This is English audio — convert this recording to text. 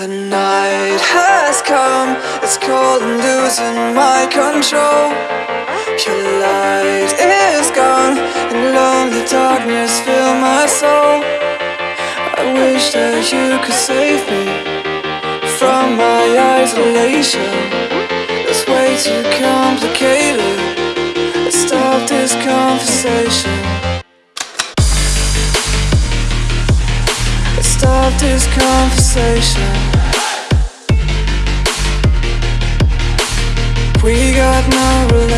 The night has come, it's cold and losing my control. Your light is gone, and lonely darkness fill my soul. I wish that you could save me from my isolation. It's way too complicated. Let's stop this conversation. Stop this conversation. Got no relation.